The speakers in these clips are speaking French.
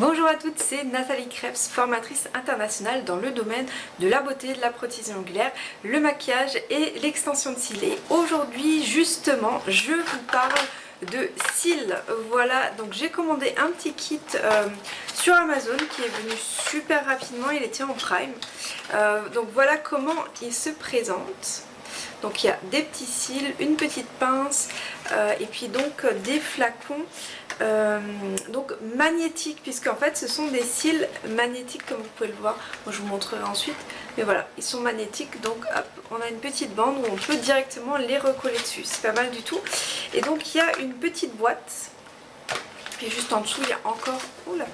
Bonjour à toutes, c'est Nathalie Krebs, formatrice internationale dans le domaine de la beauté, de la prothèse ongulaire, le maquillage et l'extension de cils. Aujourd'hui, justement, je vous parle de cils. Voilà, donc j'ai commandé un petit kit euh, sur Amazon qui est venu super rapidement, il était en prime. Euh, donc voilà comment il se présente. Donc il y a des petits cils, une petite pince euh, et puis donc des flacons euh, donc magnétiques puisqu'en fait ce sont des cils magnétiques comme vous pouvez le voir. Je vous montrerai ensuite. Mais voilà, ils sont magnétiques donc hop, on a une petite bande où on peut directement les recoller dessus. C'est pas mal du tout. Et donc il y a une petite boîte. Puis juste en dessous il y a encore... Oula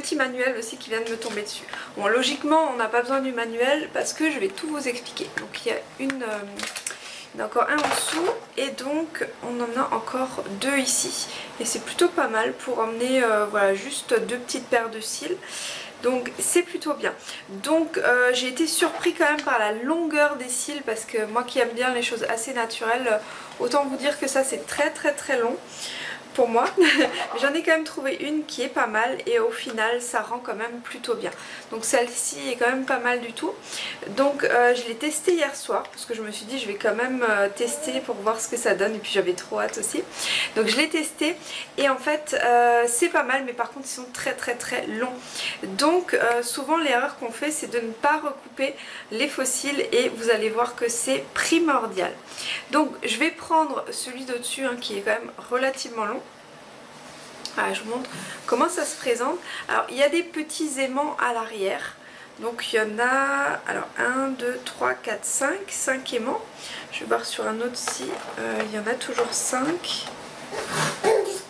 petit manuel aussi qui vient de me tomber dessus. Bon, logiquement, on n'a pas besoin du manuel parce que je vais tout vous expliquer. Donc, il y a une... Euh, encore un en dessous et donc on en a encore deux ici et c'est plutôt pas mal pour emmener euh, voilà juste deux petites paires de cils donc c'est plutôt bien donc euh, j'ai été surpris quand même par la longueur des cils parce que moi qui aime bien les choses assez naturelles autant vous dire que ça c'est très très très long pour moi. J'en ai quand même trouvé une qui est pas mal et au final ça rend quand même plutôt bien. Donc celle-ci est quand même pas mal du tout. Donc euh, je l'ai testé hier soir parce que je me suis dit je vais quand même euh, tester pour voir ce que ça donne et puis j'avais trop hâte aussi. Donc je l'ai testé et en fait euh, c'est pas mal mais par contre ils sont très très très longs. Donc souvent l'erreur qu'on fait c'est de ne pas recouper les fossiles et vous allez voir que c'est primordial. Donc je vais prendre celui d'au-dessus hein, qui est quand même relativement long je vous montre comment ça se présente. Alors il y a des petits aimants à l'arrière. Donc il y en a, alors 1, 2, 3, 4, 5, 5 aimants. Je vais voir sur un autre si euh, il y en a toujours 5.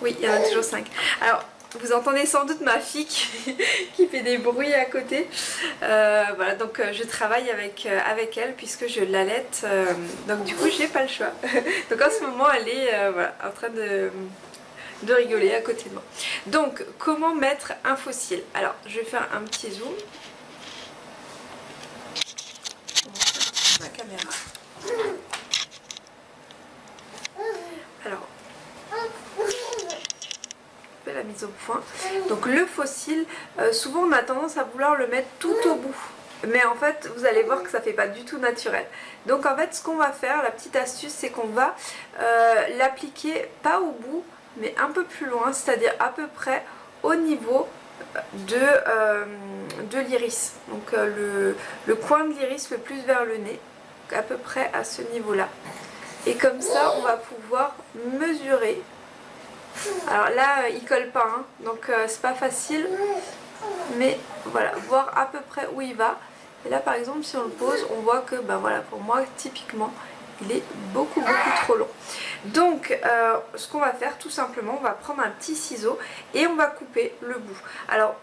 Oui, il y en a toujours 5. Alors vous entendez sans doute ma fille qui, fait des bruits à côté. Euh, voilà, donc euh, je travaille avec, avec elle puisque je l'allaite. donc du coup, j'ai pas le choix. donc en ce moment, elle est en train de de rigoler à côté de moi. Donc, comment mettre un fossile? Alors, je vais faire un petit zoom. Ma caméra. Alors, la mise au point. Donc le fossile, euh, souvent on a tendance à vouloir le mettre tout au bout. Mais en fait, vous allez voir que ça fait pas du tout naturel. Donc en fait, ce qu'on va faire, la petite astuce, c'est qu'on va euh, l'appliquer pas au bout, mais un peu plus loin, c'est-à-dire à peu près au niveau de, euh, de l'iris. Donc euh, le, coin de l'iris le plus vers le nez, à peu près à ce niveau-là. Et comme ça, on va pouvoir mesurer. Alors là, il colle pas, hein, donc euh, c'est pas facile. Mais voilà, voir à peu près où il va. Et là, par exemple, si on le pose, on voit que, ben voilà, pour moi, typiquement, il est beaucoup beaucoup trop long. Donc euh, ce qu'on va faire tout simplement, on va prendre un petit ciseau et on va couper le bout. Alors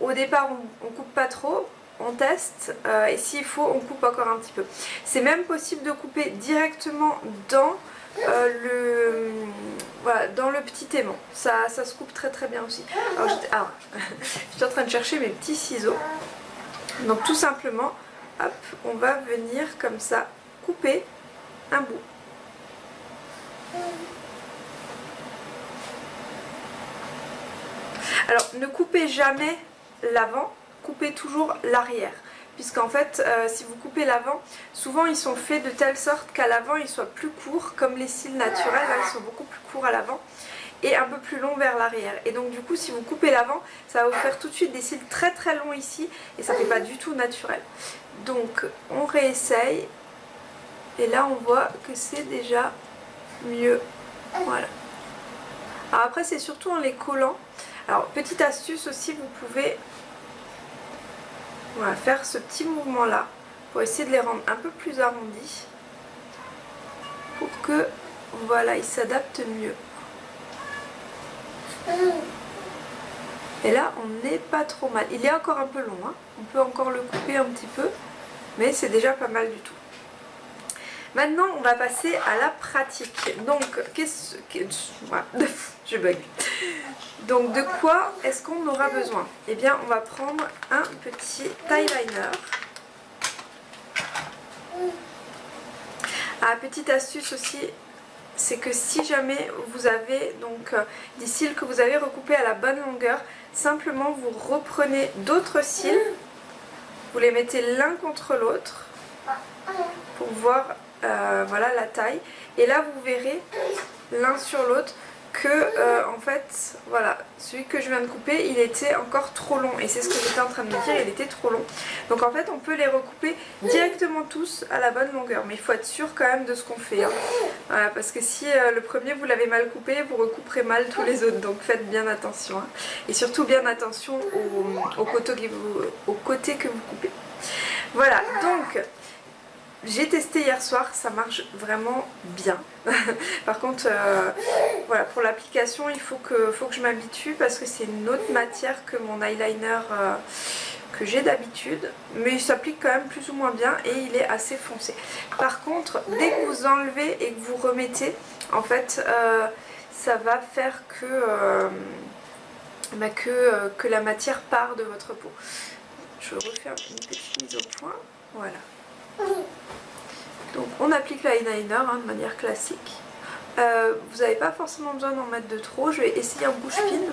au départ on, ne coupe pas trop, on teste euh, et s'il faut on coupe encore un petit peu. C'est même possible de couper directement dans euh, le voilà, dans le petit aimant. Ça, ça se coupe très très bien aussi. Alors, ah, je suis en train de chercher mes petits ciseaux. Donc tout simplement, hop, on va venir comme ça couper bout. Alors ne coupez jamais l'avant, coupez toujours l'arrière. Puisqu'en fait, euh, si vous coupez l'avant, souvent ils sont faits de telle sorte qu'à l'avant ils soient plus courts, comme les cils naturels, ils sont beaucoup plus courts à l'avant et un peu plus longs vers l'arrière. Et donc du coup, si vous coupez l'avant, ça va vous faire tout de suite des cils très très longs ici et ça fait pas du tout naturel. Donc on réessaye et là on voit que c'est déjà mieux. Voilà. Alors après c'est surtout en les collant. Alors petite astuce aussi, vous pouvez faire ce petit mouvement là pour essayer de les rendre un peu plus arrondis pour que voilà ils s'adaptent mieux. Et là on n'est pas trop mal. Il est encore un peu long, hein. on peut encore le couper un petit peu mais c'est déjà pas mal du tout. Maintenant, on va passer à la pratique. Donc, qu'est-ce que... je bug. Donc, de quoi est-ce qu'on aura besoin? Eh bien, on va prendre un petit liner. Ah, petite astuce aussi, c'est que si jamais vous avez donc euh, des cils que vous avez recoupés à la bonne longueur, simplement vous reprenez d'autres cils, vous les mettez l'un contre l'autre pour voir euh, voilà la taille. Et là vous verrez l'un sur l'autre que euh, en fait voilà celui que je viens de couper il était encore trop long. Et c'est ce que j'étais en train de me dire il était trop long. Donc en fait on peut les recouper directement tous à la bonne longueur. Mais il faut être sûr quand même de ce qu'on fait hein. voilà, parce que si euh, le premier vous l'avez mal coupé vous recouperez mal tous les autres. Donc faites bien attention hein. et surtout bien attention au, au, côté vous, au côté que vous coupez. Voilà donc j'ai testé hier soir, ça marche vraiment bien. Par contre, euh, voilà, pour l'application, il faut que, faut que je m'habitue parce que c'est une autre matière que mon eyeliner euh, que j'ai d'habitude. Mais il s'applique quand même plus ou moins bien et il est assez foncé. Par contre, dès que vous enlevez et que vous remettez, en fait, euh, ça va faire que, bah, que, que la matière part de votre peau. Je refaire une petite mise au point. Voilà. Donc on applique l'eyeliner hein, de manière classique. Euh, vous n'avez pas forcément besoin d'en mettre de trop. Je vais essayer en bouche fine.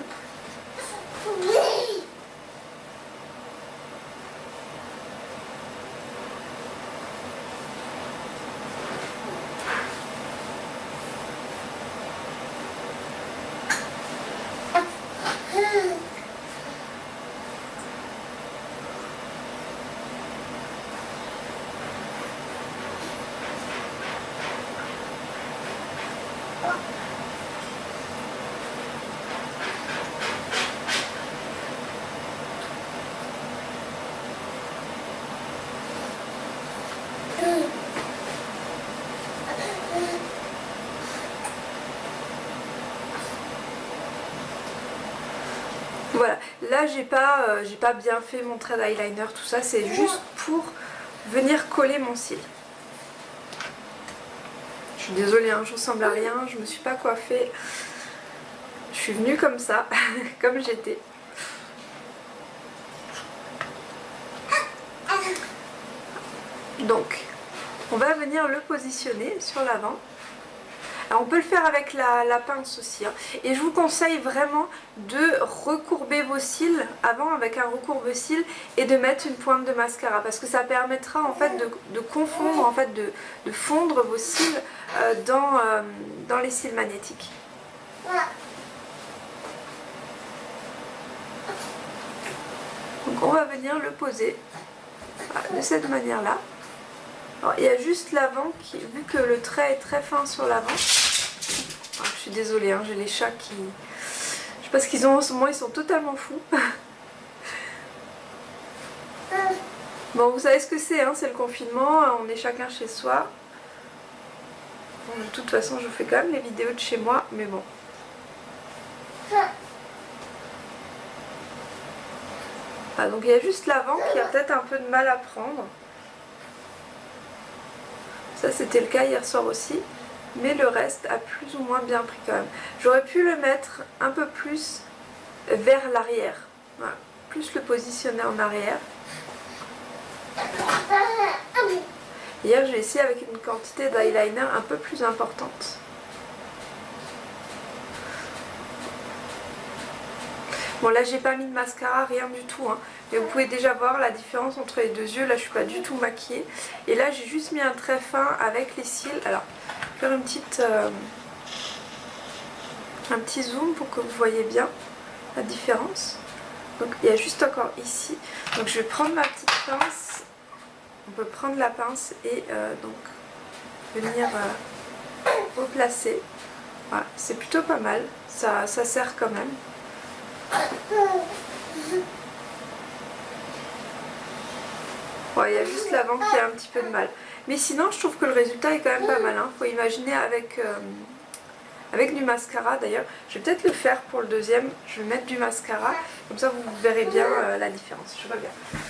Voilà, là j'ai pas, euh, pas bien fait mon trait d'eyeliner, tout ça, c'est juste pour venir coller mon cil. Je suis désolée, hein, je ressemble à rien, je me suis pas coiffée. Je suis venue comme ça, comme j'étais. Donc, on va venir le positionner sur l'avant on peut le faire avec la, pince aussi. Hein. Et je vous conseille vraiment de recourber vos cils avant avec un recourbe-cils et de mettre une pointe de mascara parce que ça permettra en fait de, confondre, en fait de, fondre vos cils euh, dans, euh, dans les cils magnétiques. Donc on va venir le poser de cette manière là il y a juste l'avant vu que le trait est très fin sur l'avant, suis désolée, hein, j'ai les chats qui... Je sais pas ce qu'ils ont en ce moment, ils sont totalement fous. bon, vous savez ce que c'est, hein, c'est le confinement, on est chacun chez soi. de toute façon, je fais quand même les vidéos de chez moi, mais bon. Ah, donc il y a juste l'avant qui a peut-être un peu de mal à prendre. Ça c'était le cas hier soir aussi. Mais le reste a plus ou moins bien pris quand même. J'aurais pu le mettre un peu plus vers l'arrière. Plus le positionner en arrière. Hier j'ai essayé avec une quantité d'eyeliner un peu plus importante. Bon là j'ai pas mis de mascara, rien du tout. Hein. Mais vous pouvez déjà voir la différence entre les deux yeux. Là je suis pas du tout maquillée. Et là j'ai juste mis un trait fin avec les cils. Alors, faire une petite, euh, un petit zoom pour que vous voyez bien la différence. Donc il y a juste encore ici. Donc je vais prendre ma petite pince. On peut prendre la pince et euh, donc venir euh, replacer. Voilà, c'est plutôt pas mal. Ça, ça sert quand même. Il y a juste l'avant qui a un petit peu de mal. Mais sinon, je trouve que le résultat est quand même pas mal. Hein. Faut imaginer avec, euh, avec du mascara. D'ailleurs, je vais peut-être le faire pour le deuxième. Je vais mettre du mascara. Comme ça, vous verrez bien euh, la différence. Je reviens. bien.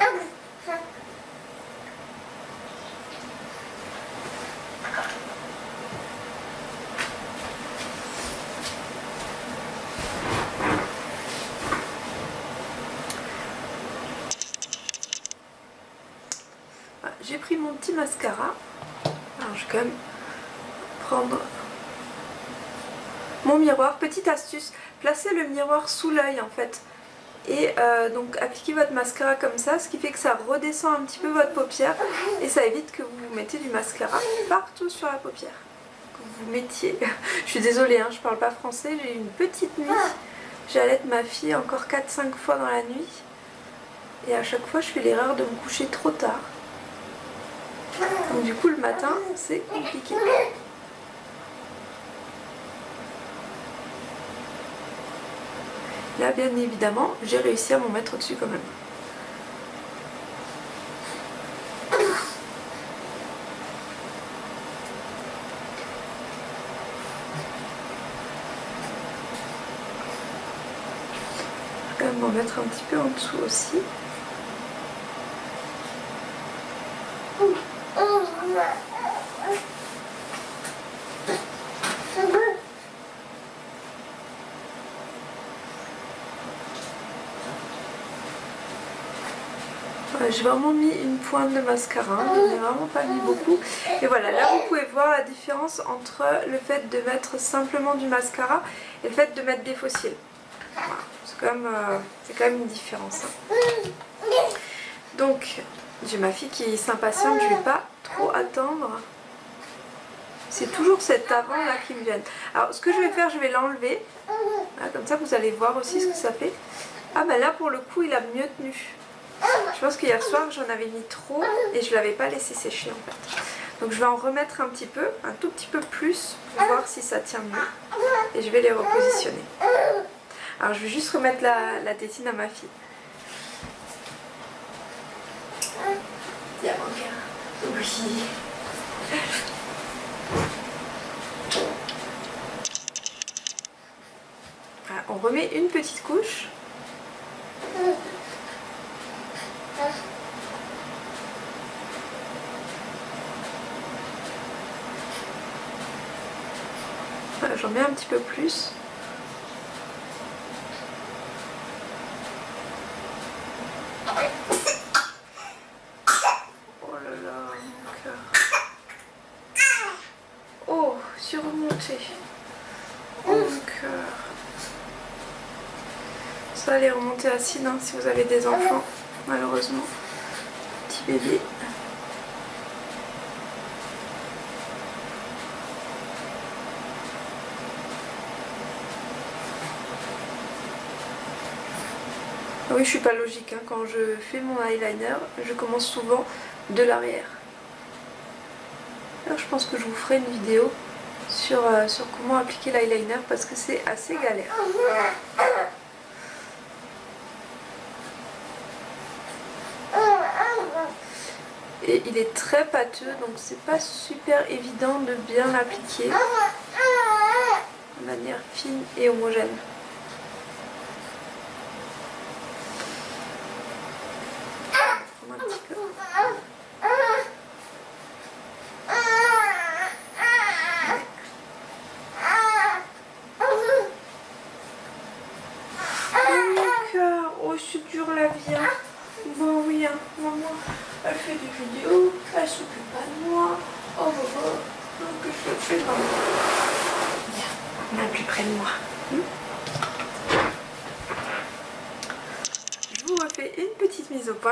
Ah, pris mon petit mascara. Alors je vais quand même prendre mon miroir. Petite astuce, placez le miroir sous l'œil en fait. Et euh, donc appliquez votre mascara comme ça, ce qui fait que ça redescend un petit peu votre paupière et ça évite que vous mettez du mascara partout sur la paupière. Que vous mettiez, je suis désolée, hein, je parle pas français, j'ai une petite nuit, j'allaite ma fille encore 4-5 fois dans la nuit et à chaque fois je fais l'erreur de me coucher trop tard. Du coup le matin c'est compliqué. Là, bien évidemment, j'ai réussi à m'en mettre dessus quand même. Je vais quand même m'en mettre un petit peu en dessous aussi. J'ai vraiment mis une pointe de mascara, je n'ai vraiment pas mis beaucoup. Et voilà, là vous pouvez voir la différence entre le fait de mettre simplement du mascara et le fait de mettre des fossiles. c'est quand, euh, quand, même une différence. Hein. Donc, j'ai ma fille qui s'impatiente, je ne vais pas trop attendre. C'est toujours cet avant là qui me vient. Alors ce que je vais faire, je vais l'enlever. Comme ça vous allez voir aussi ce que ça fait. Ah ben là pour le coup il a mieux tenu. Je pense qu'hier soir j'en avais mis trop et je l'avais pas laissé sécher en fait. Donc je vais en remettre un petit peu, un tout petit peu plus pour voir si ça tient mieux. Et je vais les repositionner. Alors je vais juste remettre la, tétine à ma fille. Oui. on remet une petite couche. J'en mets un petit peu plus. Oh là là, mon cœur. Oh. Oh mon cœur. Ça, allez remonter acide hein, si vous avez des enfants, malheureusement. Petit bébé. oui, je suis pas logique. Hein. Quand je fais mon eyeliner, je commence souvent de l'arrière. Alors je pense que je vous ferai une vidéo sur, euh, sur comment appliquer l'eyeliner parce que c'est assez galère. Il est très pâteux donc c'est pas super évident de bien l'appliquer de manière fine et homogène.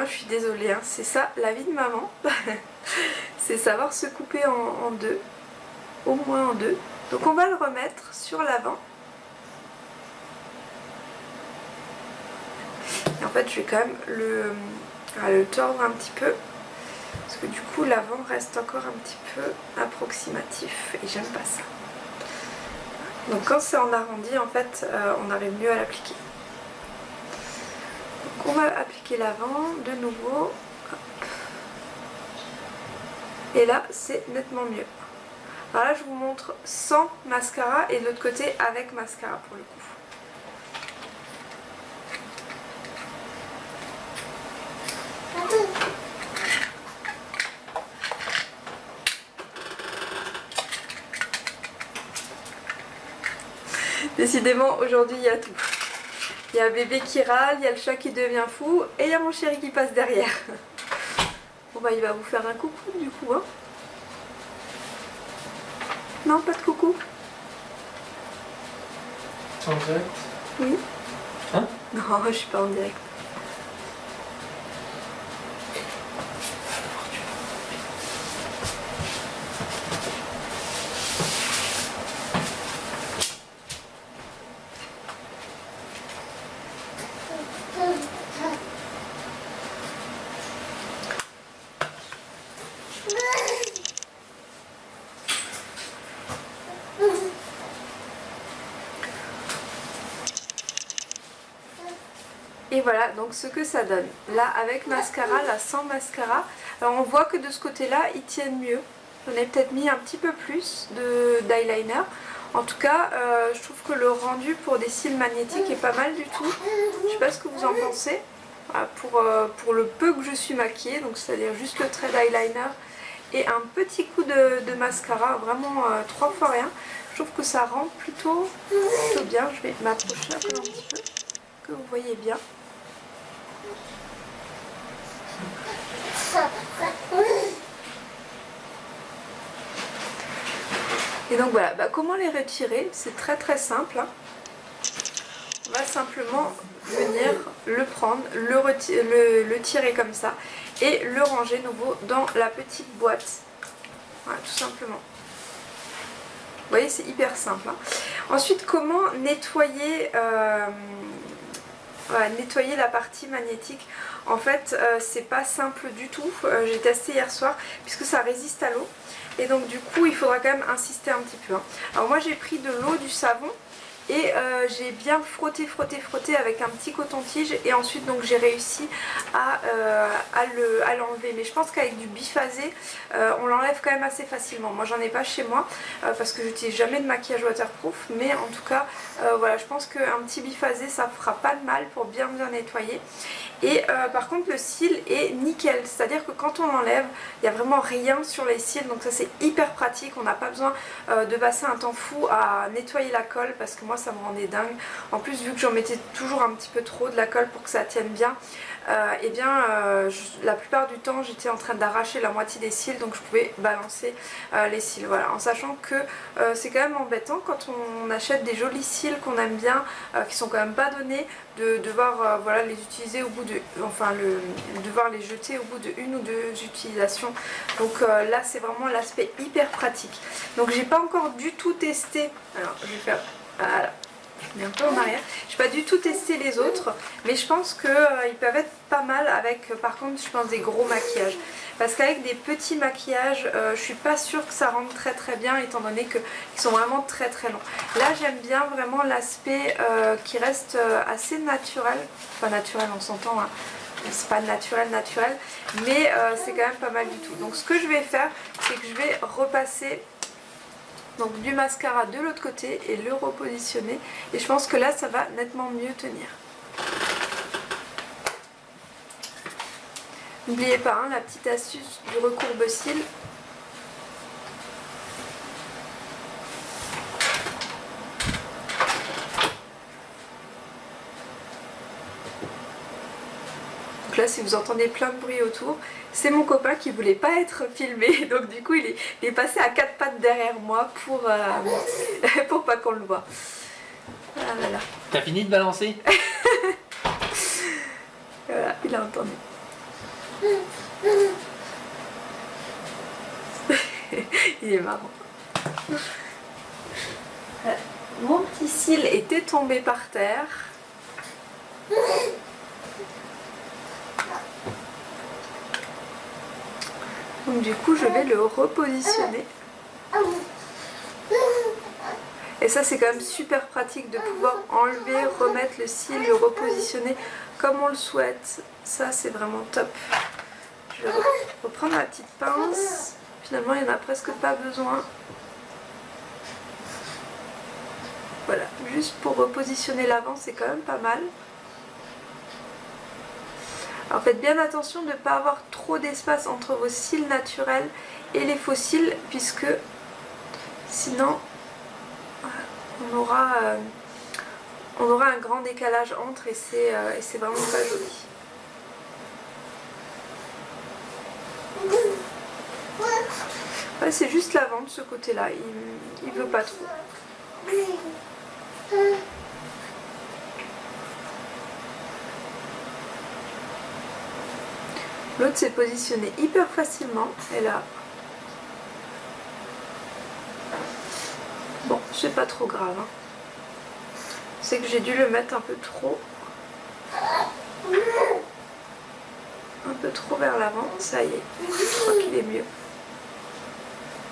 Je suis désolée, hein. c'est ça la vie de maman. c'est savoir se couper en, deux, au moins en deux. Donc on va le remettre sur l'avant. Et en fait je vais quand même le, le tordre un petit peu. Que du coup l'avant reste encore un petit peu approximatif et j'aime pas ça. Donc quand c'est en arrondi en fait euh, on arrive mieux à l'appliquer on va appliquer l'avant de nouveau. Et là, c'est nettement mieux. Alors là, je vous montre sans mascara et de l'autre côté avec mascara pour le coup. Décidément, aujourd'hui, il y a tout. Il y a bébé qui râle, il y a le chat qui devient fou et il y a mon chéri qui passe derrière. Bon bah il va vous faire un coucou du coup hein. Non pas de coucou en direct? Oui. Hein? Non je suis pas en direct. Et voilà donc ce que ça donne. Là avec mascara, là sans mascara. Alors on voit que de ce côté là ils tiennent mieux. J'en ai peut-être mis un petit peu plus d'eyeliner. En tout cas euh, je trouve que le rendu pour des cils magnétiques est pas mal du tout. Je sais pas ce que vous en pensez. Voilà, pour, euh, pour le peu que je suis maquillée, donc c'est-à-dire juste le trait d'eyeliner et un petit coup de, mascara, vraiment euh, trois fois rien. Je trouve que ça rend plutôt, plutôt bien. Je vais m'approcher un petit peu, que vous voyez bien. Et donc voilà, bah, comment les retirer? C'est très très simple. hein. On va simplement venir le prendre, le, le tirer comme ça et le ranger nouveau dans la petite boîte. Voilà, tout simplement. Vous voyez, c'est hyper simple. hein. Ensuite, comment nettoyer, euh, nettoyer la partie magnétique En fait, euh, c'est pas simple du tout. Euh, J'ai testé hier soir puisque ça résiste à l'eau. Et donc du coup, il faudra quand même insister un petit peu. hein. Alors moi, j'ai pris de l'eau, du savon et euh, j'ai bien frotté, frotté, frotté avec un petit coton-tige et ensuite donc j'ai réussi à, euh, à le- à l'enlever. Mais je pense qu'avec du biphasé, euh, on l'enlève quand même assez facilement. Moi j'en ai pas chez moi parce que j'utilise jamais de maquillage waterproof. Mais en tout cas, voilà, je pense qu'un petit biphasé ça fera pas de mal pour bien bien nettoyer. Et par contre le cil est nickel, c'est-à-dire que quand on l'enlève, il n'y a vraiment rien sur les cils, donc ça c'est hyper pratique, on n'a pas besoin de passer un temps fou à nettoyer la colle parce que moi ça me rendait dingue. En plus vu que j'en mettais toujours un petit peu trop de la colle pour que ça tienne bien, euh, et bien euh, la plupart du temps j'étais en train d'arracher la moitié des cils donc je pouvais balancer euh, les cils. Voilà, en sachant que c'est quand même embêtant quand on achète des jolis cils qu'on aime bien, qui sont quand même pas donnés, de devoir voilà, les utiliser au bout de enfin le devoir les jeter au bout de une ou deux utilisations donc là c'est vraiment l'aspect hyper pratique donc j'ai pas encore du tout testé alors je vais faire voilà. Je mets un peu en arrière. J'ai pas du tout testé les autres mais je pense que euh, peuvent être pas mal avec euh, par contre je pense des gros maquillages. Parce qu'avec des petits maquillages euh, je suis pas sûre que ça rentre très très bien étant donné qu'ils sont vraiment très très longs. Là j'aime bien vraiment l'aspect euh, qui reste assez naturel. Enfin naturel on s'entend hein. c'est pas naturel naturel mais c'est quand même pas mal du tout. Donc ce que je vais faire c'est que je vais repasser donc du mascara de l'autre côté et le repositionner et je pense que là ça va nettement mieux tenir N'oubliez pas hein, la petite astuce du recourbe-cils. Donc là si vous entendez plein de bruit autour, c'est mon copain qui voulait pas être filmé donc du coup il est, il est passé à quatre pattes derrière moi pour, euh, pour pas qu'on le voit. Ah là là, T'as fini de balancer? Voilà, il a entendu. il est marrant. Euh, Mon petit cil était tombé par terre. Donc du coup je vais le repositionner. Et ça c'est quand même super pratique de pouvoir enlever, remettre le cil, le repositionner comme on le souhaite. Ça c'est vraiment top. Je vais reprendre ma petite pince. Finalement il n'y en a presque pas besoin. Voilà, juste pour repositionner l'avant c'est quand même pas mal. Alors faites bien attention de ne pas avoir trop d'espace entre vos cils naturels et les faux cils puisque sinon voilà, on, aura, euh, on aura un grand décalage entre et c'est euh, vraiment pas joli. c'est juste la vente ce côté là, il, il veut pas trop. L'autre s'est positionné hyper facilement. Et là. Bon c'est pas trop grave hein. c'est que j'ai dû le mettre un peu trop. Un peu trop vers l'avant. Ça y est. Je crois qu'il est mieux.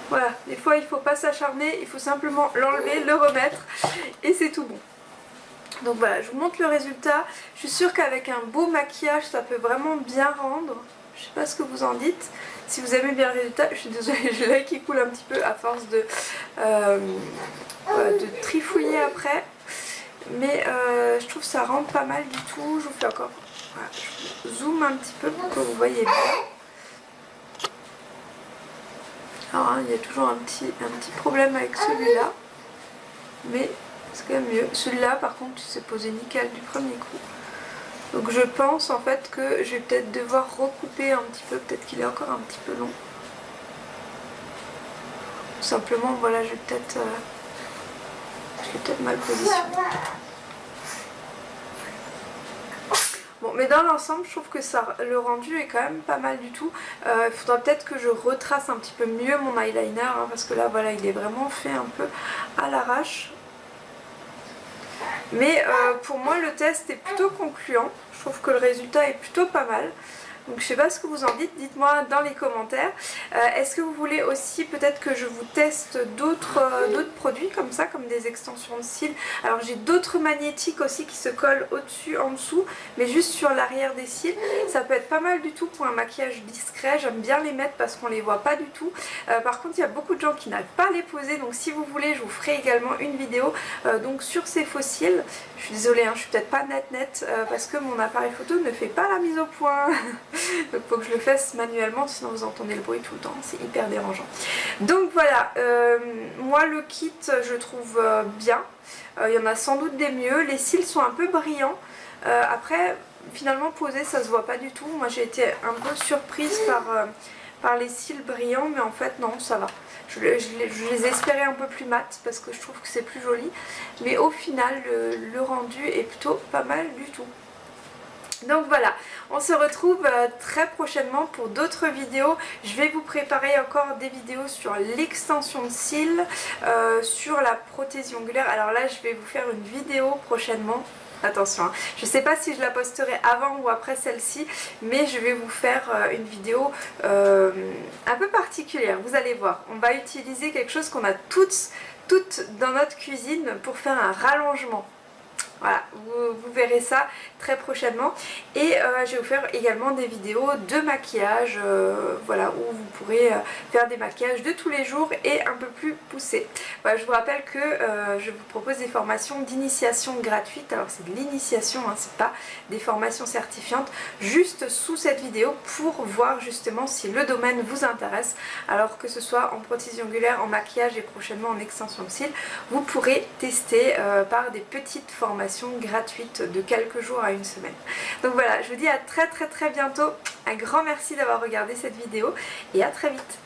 Voilà. Des fois il faut pas s'acharner. Il faut simplement l'enlever le remettre. Et c'est tout bon donc voilà, je vous montre le résultat. Je suis sûre qu'avec un beau maquillage, ça peut vraiment bien rendre. Je sais pas ce que vous en dites. Si vous aimez bien le résultat, je suis désolée, j'ai l'œil qui coule un petit peu à force de, euh, de trifouiller après. Mais euh, je trouve que ça rend pas mal du tout. Je vous fais encore... Voilà, je zoome un petit peu pour que vous voyez bien. Alors hein, il y a toujours un petit, un petit problème avec celui-là. Mais c'est quand même mieux. Celui-là par contre il s'est posé nickel du premier coup. Donc je pense en fait que je vais peut-être devoir recouper un petit peu, peut-être qu'il est encore un petit peu long. simplement voilà je vais peut-être euh, peut-être mal positionné. Bon mais dans l'ensemble je trouve que ça, le rendu est quand même pas mal du tout. Euh, il faudra peut-être que je retrace un petit peu mieux mon eyeliner hein, parce que là voilà il est vraiment fait un peu à l'arrache. Mais euh, pour moi le test est plutôt concluant. Je trouve que le résultat est plutôt pas mal. Donc je sais pas ce que vous en dites, dites-moi dans les commentaires. Euh, est-ce que vous voulez aussi peut-être que je vous teste euh, d'autres produits comme ça, comme des extensions de cils? Alors j'ai d'autres magnétiques aussi qui se collent au-dessus, en dessous, mais juste sur l'arrière des cils. Ça peut être pas mal du tout pour un maquillage discret, j'aime bien les mettre parce qu'on les voit pas du tout. Euh, par contre il y a beaucoup de gens qui n'arrivent pas à les poser, donc si vous voulez je vous ferai également une vidéo donc sur ces faux cils. Je suis désolée, hein, je suis peut-être pas net net parce que mon appareil photo ne fait pas la mise au point. Donc faut que je le fasse manuellement sinon vous entendez le bruit tout le temps, c'est hyper dérangeant. Donc voilà, euh, moi le kit je trouve euh, bien, euh, il y en a sans doute des mieux, les cils sont un peu brillants, après finalement posé ça se voit pas du tout, moi j'ai été un peu surprise par, par les cils brillants mais en fait non ça va. Je, les espérais un peu plus mat parce que je trouve que c'est plus joli mais au final le rendu est plutôt pas mal du tout. Donc voilà, on se retrouve euh, très prochainement pour d'autres vidéos. Je vais vous préparer encore des vidéos sur l'extension de cils, euh, sur la prothésie ongulaire. Alors là, je vais vous faire une vidéo prochainement attention. Hein. Je ne sais pas si je la posterai avant ou après celle-ci, mais je vais vous faire euh, une vidéo un peu particulière. Vous allez voir, on va utiliser quelque chose qu'on a toutes, toutes dans notre cuisine pour faire un rallongement. Voilà, vous, verrez ça très prochainement. Et euh, je vais vous faire également des vidéos de maquillage, euh, voilà, où vous pourrez euh, faire des maquillages de tous les jours et un peu plus poussés. Je vous rappelle que je vous propose des formations d'initiation gratuites. Alors c'est de l'initiation, hein, c'est pas des formations certifiantes, juste sous cette vidéo pour voir justement si le domaine vous intéresse. Alors que ce soit en prothésie ongulaire, en maquillage et prochainement en extension de cils, vous pourrez tester par des petites formations gratuite de quelques jours à une semaine. Donc voilà, je vous dis à très très très bientôt. Un grand merci d'avoir regardé cette vidéo et à très vite.